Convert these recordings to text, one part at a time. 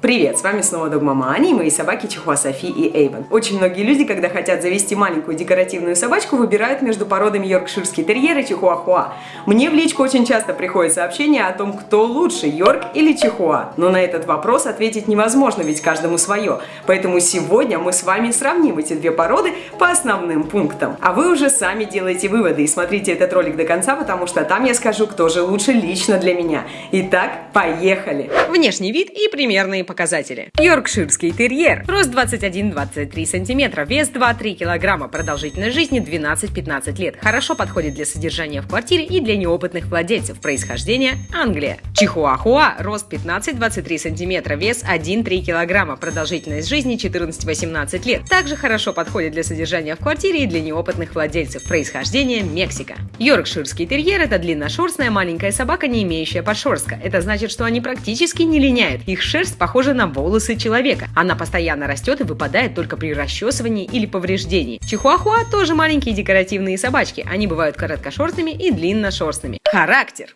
Привет, с вами снова Догмама Аня и мои собаки Чихуа Софи и Эйвен. Очень многие люди, когда хотят завести маленькую декоративную собачку, выбирают между породами йоркширский терьер и чихуахуа. Мне в личку очень часто приходят сообщения о том, кто лучше, йорк или чихуа. Но на этот вопрос ответить невозможно, ведь каждому свое. Поэтому сегодня мы с вами сравним эти две породы по основным пунктам. А вы уже сами делаете выводы и смотрите этот ролик до конца, потому что там я скажу, кто же лучше лично для меня. Итак, поехали! Внешний вид и примерные показатели. Йоркширский терьер. Рост 21-23 см, вес 2-3 кг, продолжительность жизни 12-15 лет. Хорошо подходит для содержания в квартире и для неопытных владельцев. Происхождение – Англия. Чихуахуа. Рост 15-23 см, вес 1-3 кг, продолжительность жизни 14-18 лет. Также хорошо подходит для содержания в квартире и для неопытных владельцев. Происхождение – Мексика. Йоркширский терьер – это длинношерстная маленькая собака, не имеющая подшерстка. Это значит, что они практически не линяют. Их шерсть похожа похожа на волосы человека. Она постоянно растет и выпадает только при расчесывании или повреждении. Чихуахуа тоже маленькие декоративные собачки. Они бывают короткошерстными и длинношерстными. Характер.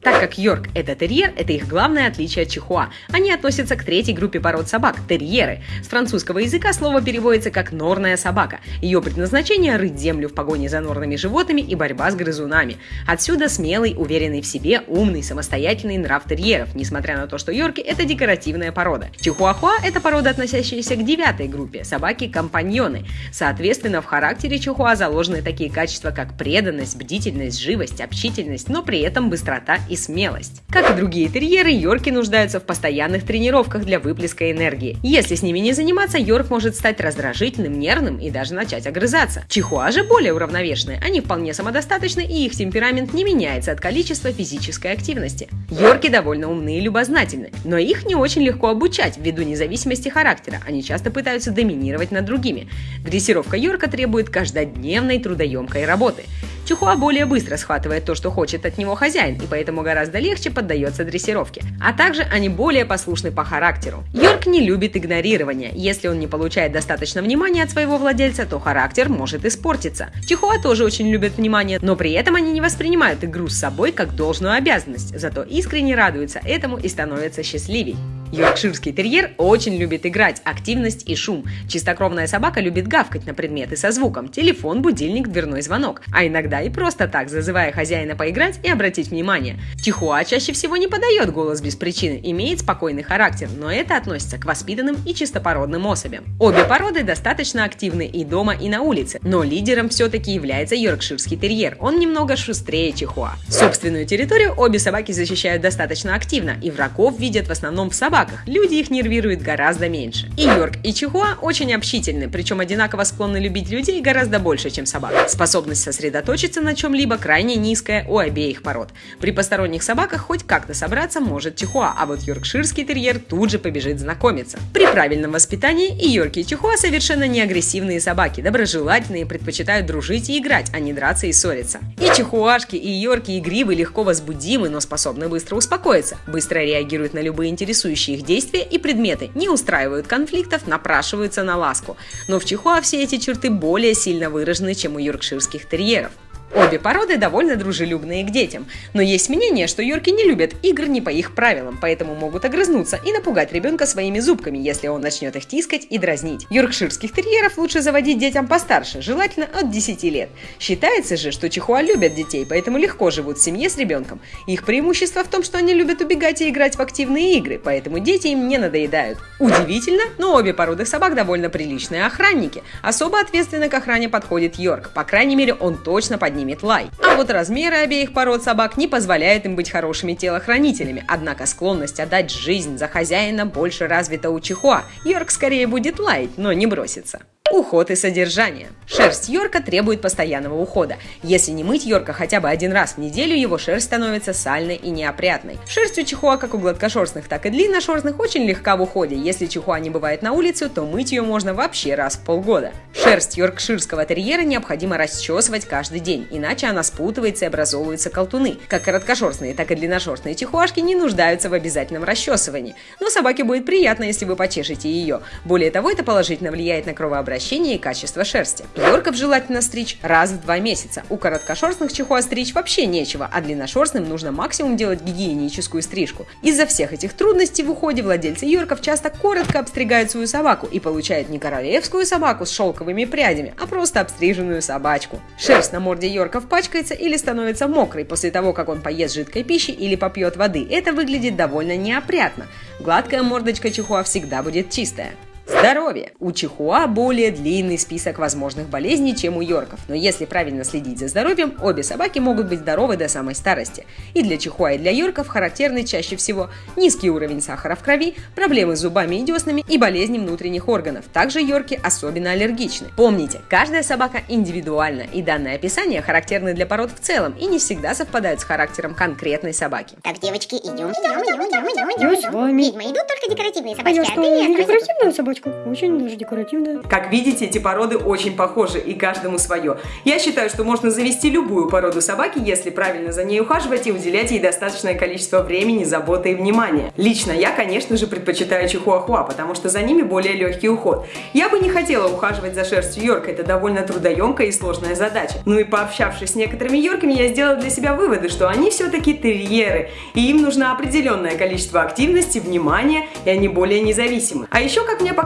Так как Йорк – это терьер, это их главное отличие от чихуа. Они относятся к третьей группе пород собак – терьеры. С французского языка слово переводится как «норная собака». Ее предназначение – рыть землю в погоне за норными животными и борьба с грызунами. Отсюда смелый, уверенный в себе, умный, самостоятельный нрав терьеров, несмотря несмотря на то, что йорки – это декоративная порода. Чихуахуа – это порода, относящаяся к девятой группе – собаки-компаньоны. Соответственно, в характере чихуа заложены такие качества, как преданность, бдительность, живость, общительность, но при этом быстрота и смелость. Как и другие терьеры, йорки нуждаются в постоянных тренировках для выплеска энергии. Если с ними не заниматься, йорк может стать раздражительным, нервным и даже начать огрызаться. Чихуа же более уравновешенные, они вполне самодостаточны и их темперамент не меняется от количества физической активности. Йорки довольно умные любознательны, но их не очень легко обучать ввиду независимости характера, они часто пытаются доминировать над другими. Дрессировка Йорка требует каждодневной трудоемкой работы. Чухуа более быстро схватывает то, что хочет от него хозяин, и поэтому гораздо легче поддается дрессировке. А также они более послушны по характеру. Йорк не любит игнорирования. Если он не получает достаточно внимания от своего владельца, то характер может испортиться. Чихуа тоже очень любят внимание, но при этом они не воспринимают игру с собой как должную обязанность, зато искренне радуются этому и становятся счастливей. Йоркширский терьер очень любит играть, активность и шум. Чистокровная собака любит гавкать на предметы со звуком, телефон, будильник, дверной звонок, а иногда и просто так, зазывая хозяина поиграть и обратить внимание. Чихуа чаще всего не подает голос без причины, имеет спокойный характер, но это относится к воспитанным и чистопородным особям. Обе породы достаточно активны и дома, и на улице, но лидером все-таки является йоркширский терьер, он немного шустрее чихуа. Собственную территорию обе собаки защищают достаточно активно, и врагов видят в основном в собаках, собаках люди их нервируют гораздо меньше. И Йорк, и Чихуа очень общительны, причем одинаково склонны любить людей гораздо больше, чем собак. Способность сосредоточиться на чем-либо крайне низкая у обеих пород. При посторонних собаках хоть как-то собраться может Чихуа, а вот йоркширский терьер тут же побежит знакомиться. При правильном воспитании и Йорки и Чихуа совершенно не агрессивные собаки, доброжелательные, предпочитают дружить и играть, а не драться и ссориться. И Чихуашки, и Йорки игривы, легко возбудимы, но способны быстро успокоиться, быстро реагируют на любые интересующие их действия и предметы, не устраивают конфликтов, напрашиваются на ласку. Но в Чихуа все эти черты более сильно выражены, чем у йоркширских терьеров. Обе породы довольно дружелюбные к детям, но есть мнение, что йорки не любят игр не по их правилам, поэтому могут огрызнуться и напугать ребенка своими зубками, если он начнет их тискать и дразнить. Йоркширских терьеров лучше заводить детям постарше, желательно от 10 лет. Считается же, что чихуа любят детей, поэтому легко живут в семье с ребенком. Их преимущество в том, что они любят убегать и играть в активные игры, поэтому дети им не надоедают. Удивительно, но обе породы собак довольно приличные охранники. Особо ответственно к охране подходит Йорк, по крайней мере он точно поднимет поднимет лай. А вот размеры обеих пород собак не позволяют им быть хорошими телохранителями, однако склонность отдать жизнь за хозяина больше развита у чихуа. Йорк скорее будет лаять, но не бросится. Уход и содержание. Шерсть Йорка требует постоянного ухода. Если не мыть Йорка хотя бы один раз в неделю, его шерсть становится сальной и неопрятной. Шерсть у чихуа как у гладкошерстных, так и длинношерстных очень легка в уходе. Если чихуа не бывает на улице, то мыть ее можно вообще раз в полгода. Шерсть йоркширского терьера необходимо расчесывать каждый день, иначе она спутывается и образовываются колтуны. Как короткошерстные, так и длинношерстные чихуашки не нуждаются в обязательном расчесывании. Но собаке будет приятно, если вы почешете ее. Более того, это положительно влияет на кровообращение наращения и качества шерсти. Йорков желательно стричь раз в два месяца. У короткошерстных чихуа стричь вообще нечего, а длинношерстным нужно максимум делать гигиеническую стрижку. Из-за всех этих трудностей в уходе владельцы Йорков часто коротко обстригают свою собаку и получают не королевскую собаку с шелковыми прядями, а просто обстриженную собачку. Шерсть на морде Йорков пачкается или становится мокрой после того, как он поест жидкой пищи или попьет воды. Это выглядит довольно неопрятно. Гладкая мордочка чихуа всегда будет чистая. Здоровье. У чихуа более длинный список возможных болезней, чем у йорков, но если правильно следить за здоровьем, обе собаки могут быть здоровы до самой старости. И для чихуа, и для йорков характерны чаще всего низкий уровень сахара в крови, проблемы с зубами и деснами и болезни внутренних органов. Также йорки особенно аллергичны. Помните, каждая собака индивидуальна, и данное описание характерны для пород в целом и не всегда совпадают с характером конкретной собаки. Так, девочки, идем, идем, идем, идем, идем, Я с вами. Ведьма, идут только декоративные А собачки, а, ты не собачка? Очень даже декоративная. Как видите, эти породы очень похожи, и каждому свое. Я считаю, что можно завести любую породу собаки, если правильно за ней ухаживать и уделять ей достаточное количество времени, заботы и внимания. Лично я, конечно же, предпочитаю чихуахуа, потому что за ними более легкий уход. Я бы не хотела ухаживать за шерстью Йорка, это довольно трудоемкая и сложная задача. Ну и пообщавшись с некоторыми Йорками, я сделала для себя выводы, что они все-таки терьеры, и им нужно определенное количество активности, внимания, и они более независимы. А еще, как мне показалось,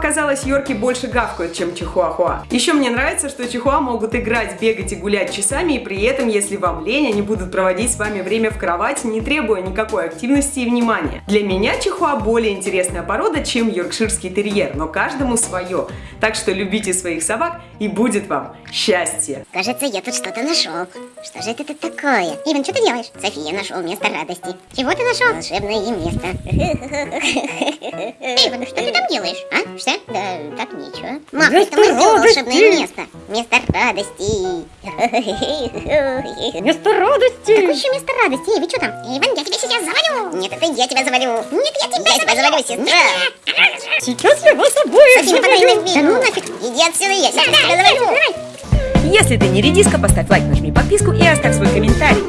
Йорки больше гавкают, чем чихуахуа. Еще мне нравится, что чихуа могут играть, бегать и гулять часами, и при этом, если вам лень, они будут проводить с вами время в кровати, не требуя никакой активности и внимания. Для меня чихуа более интересная порода, чем йоркширский терьер, но каждому свое. Так что любите своих собак, и будет вам счастье! Кажется, я тут что-то нашел. Что же это тут такое? Иван, что ты делаешь? София нашел место радости. Чего ты нашел? Волшебное место. Иван, что ты там делаешь? А? Что? Да, так ничего. Мам, это мы сделали волшебное место. Место радости. Место радости! Какое еще место радости? Эй, вы что там? Иван, я тебя сейчас завалю. Нет, это я тебя завалю. Нет, я тебя, я тебя завалю, сестра. Сейчас я вас обоих завалю! Да ну нафиг. Иди отсюда, я сейчас тебя завалю. Если ты не редиска, поставь лайк, нажми подписку и оставь свой комментарий.